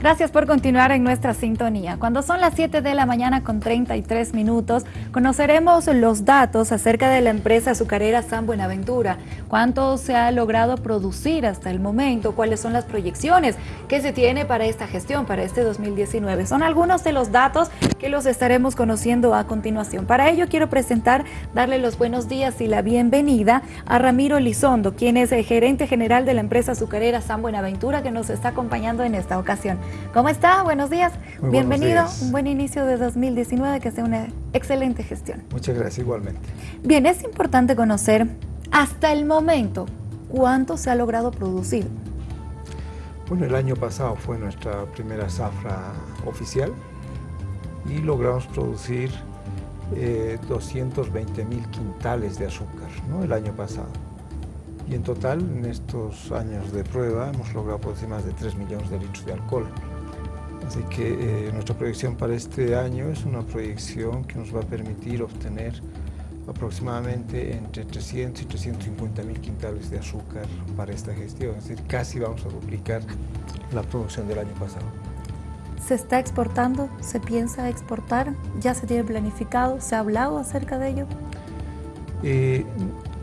Gracias por continuar en nuestra sintonía. Cuando son las 7 de la mañana con 33 minutos, conoceremos los datos acerca de la empresa azucarera San Buenaventura. Cuánto se ha logrado producir hasta el momento, cuáles son las proyecciones que se tiene para esta gestión, para este 2019. Son algunos de los datos que los estaremos conociendo a continuación. Para ello quiero presentar, darle los buenos días y la bienvenida a Ramiro Lizondo, quien es el gerente general de la empresa azucarera San Buenaventura, que nos está acompañando en esta ocasión. ¿Cómo está? Buenos días. Bienvenido. Un buen inicio de 2019, que sea una excelente gestión. Muchas gracias, igualmente. Bien, es importante conocer hasta el momento cuánto se ha logrado producir. Bueno, el año pasado fue nuestra primera zafra oficial y logramos producir 220 eh, mil quintales de azúcar ¿no? el año pasado. Y en total, en estos años de prueba, hemos logrado producir más de 3 millones de litros de alcohol. Así que eh, nuestra proyección para este año es una proyección que nos va a permitir obtener aproximadamente entre 300 y 350 mil quintales de azúcar para esta gestión. Es decir, casi vamos a duplicar la producción del año pasado. ¿Se está exportando? ¿Se piensa exportar? ¿Ya se tiene planificado? ¿Se ha hablado acerca de ello? Eh,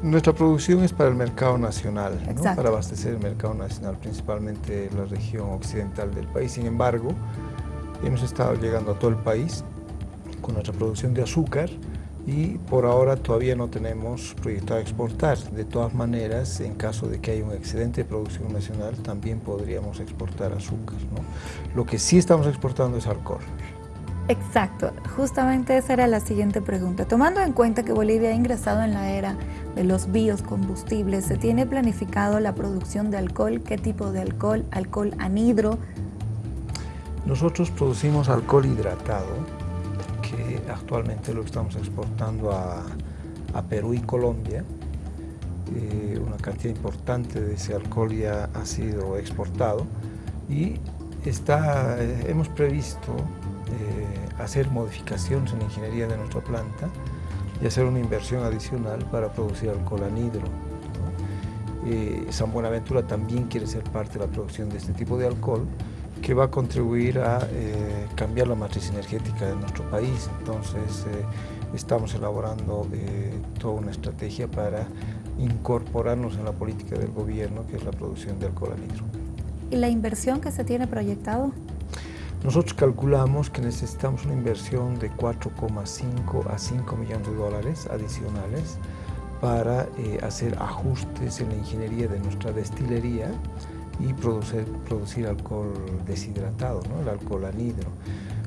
nuestra producción es para el mercado nacional, para abastecer el mercado nacional, principalmente la región occidental del país. Sin embargo, hemos estado llegando a todo el país con nuestra producción de azúcar y por ahora todavía no tenemos proyectado exportar. De todas maneras, en caso de que haya un excedente de producción nacional, también podríamos exportar azúcar. Lo que sí estamos exportando es alcohol. Exacto, justamente esa era la siguiente pregunta. Tomando en cuenta que Bolivia ha ingresado en la era de los biocombustibles, ¿se tiene planificado la producción de alcohol? ¿Qué tipo de alcohol? ¿Alcohol anhidro? Nosotros producimos alcohol hidratado, que actualmente lo estamos exportando a, Perú y Colombia. Eh, una cantidad importante de ese alcohol ya ha sido exportado y está, eh, hemos previsto hacer modificaciones en ingeniería de nuestra planta y hacer una inversión adicional para producir alcohol anhidro. Eh, San Buenaventura también quiere ser parte de la producción de este tipo de alcohol que va a contribuir a eh, cambiar la matriz energética de nuestro país. Entonces, estamos elaborando toda una estrategia para incorporarnos en la política del gobierno, que es la producción de alcohol anhidro. ¿Y la inversión que se tiene proyectado? Nosotros calculamos que necesitamos una inversión de 4,5 a 5 millones de dólares adicionales para eh, hacer ajustes en la ingeniería de nuestra destilería y producir, alcohol deshidratado, el alcohol anhidro.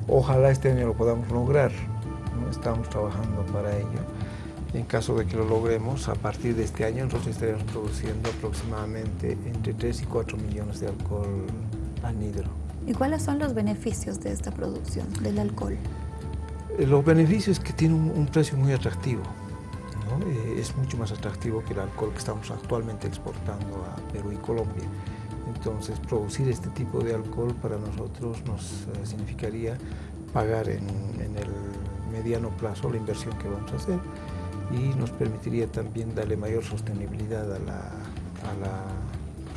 Ojalá este año lo podamos lograr, estamos trabajando para ello. En caso de que lo logremos, a partir de este año nosotros estaremos produciendo aproximadamente entre 3 y 4 millones de alcohol anhidro. ¿Y cuáles son los beneficios de esta producción del alcohol? Eh, los beneficios es que tiene un, precio muy atractivo. Eh, es mucho más atractivo que el alcohol que estamos actualmente exportando a Perú y Colombia. Entonces, producir este tipo de alcohol para nosotros nos eh, significaría pagar en, el mediano plazo la inversión que vamos a hacer y nos permitiría también darle mayor sostenibilidad a la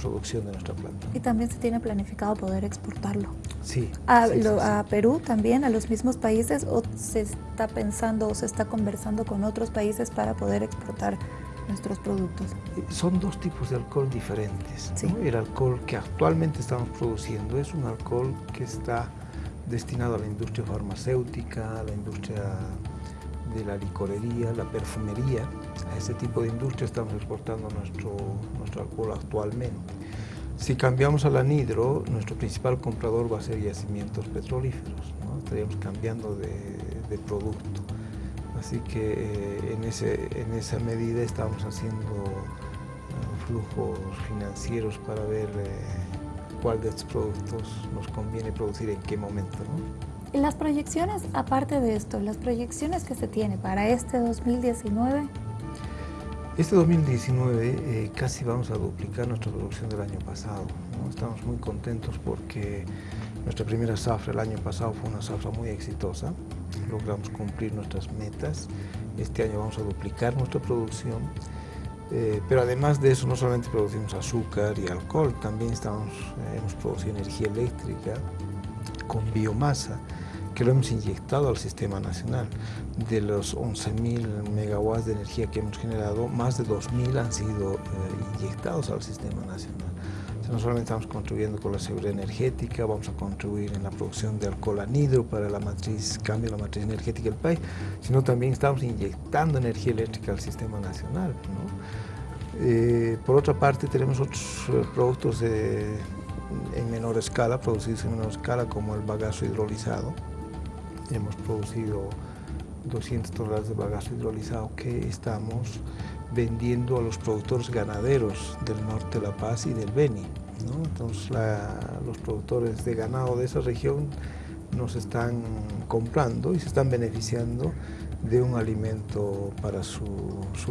producción de nuestra planta. Y también se tiene planificado poder exportarlo. Sí. A, a, Perú también, a los mismos países, o se está pensando o se está conversando con otros países para poder exportar nuestros productos? Son dos tipos de alcohol diferentes. El alcohol que actualmente estamos produciendo es un alcohol que está destinado a la industria farmacéutica, a la industria de la licorería, la perfumería. A ese tipo de industria estamos exportando nuestro, nuestro alcohol actualmente. Si cambiamos al anhidro, nuestro principal comprador va a ser yacimientos petrolíferos, estaríamos cambiando de, producto. Así que eh, en, ese, en esa medida estamos haciendo eh, flujos financieros para ver eh, cuál de estos productos nos conviene producir en qué momento. Las proyecciones, aparte de esto, las proyecciones que se tiene para este 2019. Este 2019 eh, casi vamos a duplicar nuestra producción del año pasado. Estamos muy contentos porque nuestra primera zafra el año pasado fue una zafra muy exitosa. Logramos cumplir nuestras metas. Este año vamos a duplicar nuestra producción Eh, pero además de eso, no solamente producimos azúcar y alcohol, también estamos, eh, hemos producido energía eléctrica con biomasa, que lo hemos inyectado al sistema nacional. De los 11.000 megawatts de energía que hemos generado, más de 2.000 han sido eh, inyectados al sistema nacional. no solamente estamos contribuyendo con la seguridad energética, vamos a contribuir en la producción de alcohol anhidro para la matriz, cambio de la matriz energética del país, sino también estamos inyectando energía eléctrica al sistema nacional. Eh, por otra parte, tenemos otros eh, productos en menor escala, producidos en menor escala, como el bagazo hidrolizado, hemos producido 200 toneladas de bagazo hidrolizado que estamos vendiendo a los productores ganaderos del norte de La Paz y del Beni. Entonces los productores de ganado de esa región nos están comprando y se están beneficiando de un alimento para su,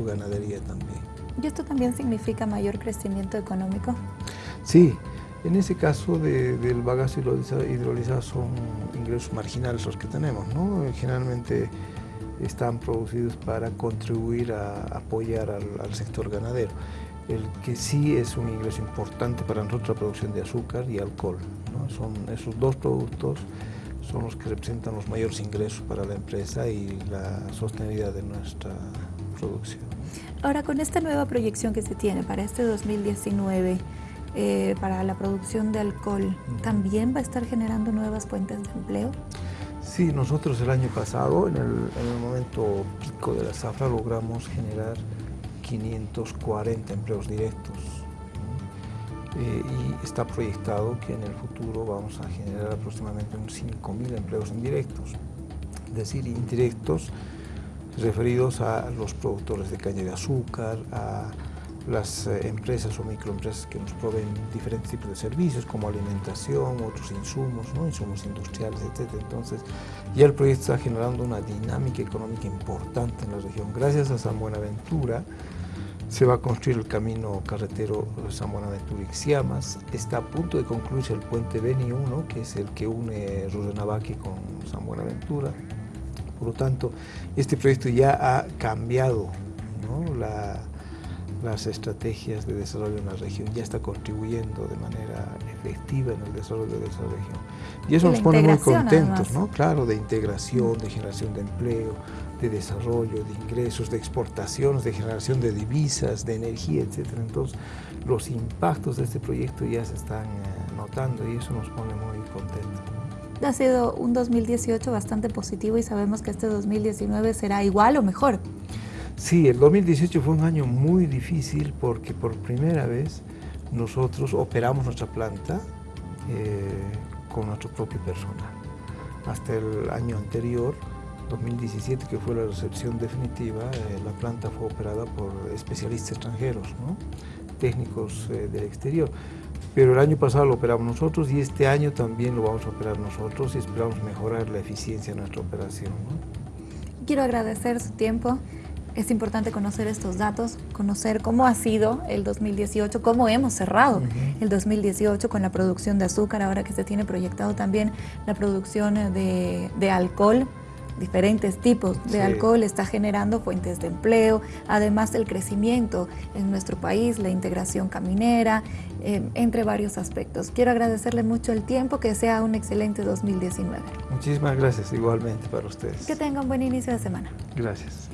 ganadería también. ¿Y esto también significa mayor crecimiento económico? Sí, en ese caso del bagazo hidrolizado, son ingresos marginales los que tenemos, ¿no? Generalmente están producidos para contribuir a apoyar al, sector ganadero. El que sí es un ingreso importante para nosotros la producción de azúcar y alcohol. Son esos dos productos son los que representan los mayores ingresos para la empresa y la sostenibilidad de nuestra producción. Ahora, con esta nueva proyección que se tiene para este 2019, eh, para la producción de alcohol, ¿también va a estar generando nuevas fuentes de empleo? Sí, nosotros el año pasado, en el, momento pico de la zafra, logramos generar 540 empleos directos. Eh, y está proyectado que en el futuro vamos a generar aproximadamente unos 5.000 empleos indirectos, es decir, indirectos referidos a los productores de caña de azúcar, a las eh, empresas o microempresas que nos proveen diferentes tipos de servicios como alimentación, otros insumos, ¿no? insumos industriales, etc. Entonces ya el proyecto está generando una dinámica económica importante en la región. Gracias a San Buenaventura se va a construir el camino carretero San Buenaventura Ixiamas. Está a punto de concluirse el puente Beni 1, que es el que une Rudenavaque con San Buenaventura. Por lo tanto, este proyecto ya ha cambiado la, las estrategias de desarrollo en la región, ya está contribuyendo de manera efectiva en el desarrollo de esa región. Y eso nos pone muy contentos, ¿no? Claro, de integración, de generación de empleo, de desarrollo, de ingresos, de exportaciones, de generación de divisas, de energía, etc. Entonces, los impactos de este proyecto ya se están eh, notando y eso nos pone muy contentos. Ha sido un 2018 bastante positivo y sabemos que este 2019 será igual o mejor. Sí, el 2018 fue un año muy difícil porque por primera vez nosotros operamos nuestra planta eh, con nuestro propio personal. Hasta el año anterior, 2017, que fue la recepción definitiva, eh, la planta fue operada por especialistas extranjeros, técnicos eh, del exterior. Pero el año pasado lo operamos nosotros y este año también lo vamos a operar nosotros y esperamos mejorar la eficiencia de nuestra operación. Quiero agradecer su tiempo es importante conocer estos datos, conocer cómo ha sido el 2018, cómo hemos cerrado el 2018 con la producción de azúcar, ahora que se tiene proyectado también la producción de, alcohol, diferentes tipos de alcohol está generando fuentes de empleo, además del crecimiento en nuestro país, la integración caminera, eh, entre varios aspectos. Quiero agradecerle mucho el tiempo, que sea un excelente 2019. Muchísimas gracias, igualmente para ustedes. Que tenga un buen inicio de semana. Gracias.